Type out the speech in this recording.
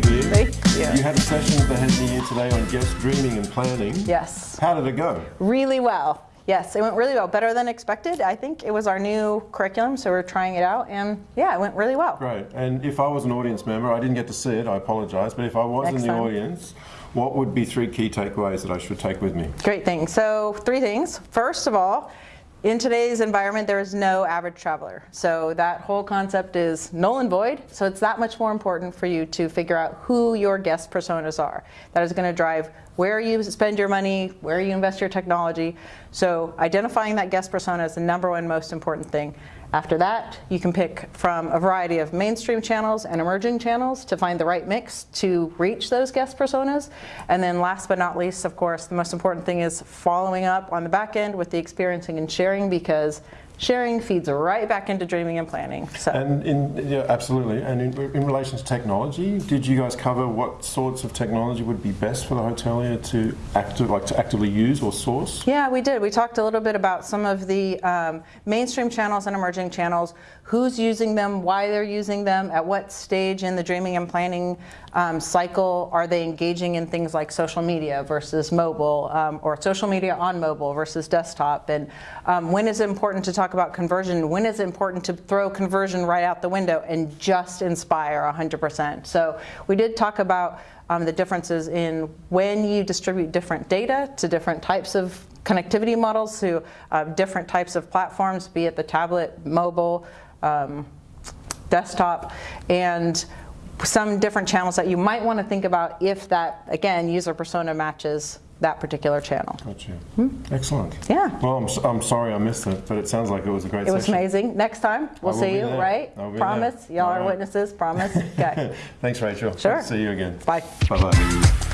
had a session with the head of the year today on guest dreaming and planning. Yes. How did it go? Really well. Yes, it went really well. Better than expected. I think it was our new curriculum, so we're trying it out, and yeah, it went really well. Great. And if I was an audience member, I didn't get to see it, I apologise, but if I was Next in the time. audience, what would be three key takeaways that I should take with me? Great thing. So three things. First of all, in today's environment, there is no average traveler. So that whole concept is null and void. So it's that much more important for you to figure out who your guest personas are. That is going to drive where you spend your money, where you invest your technology. So identifying that guest persona is the number one most important thing. After that, you can pick from a variety of mainstream channels and emerging channels to find the right mix to reach those guest personas. And then last but not least, of course, the most important thing is following up on the back end with the experiencing and sharing because sharing feeds right back into dreaming and planning. So. And in, yeah, absolutely. And in, in relation to technology, did you guys cover what sorts of technology would be best for the hotelier to active, like to actively use or source? Yeah, we did. We talked a little bit about some of the um, mainstream channels and emerging channels, who's using them, why they're using them, at what stage in the dreaming and planning um, cycle are they engaging in things like social media versus mobile, um, or social media on mobile versus desktop, and um, when is it important to talk about conversion, when is it important to throw conversion right out the window and just inspire 100%. So we did talk about um, the differences in when you distribute different data to different types of connectivity models to uh, different types of platforms, be it the tablet, mobile, um, desktop, and some different channels that you might want to think about if that, again, user persona matches that particular channel. Got you. Hmm? Excellent. Yeah. Well, I'm, I'm sorry I missed it, but it sounds like it was a great It was amazing. Next time, we'll see you, there. right? I will be Promise. Y'all All are witnesses. Promise. Okay. Thanks, Rachel. Sure. See you again. Bye. Bye-bye.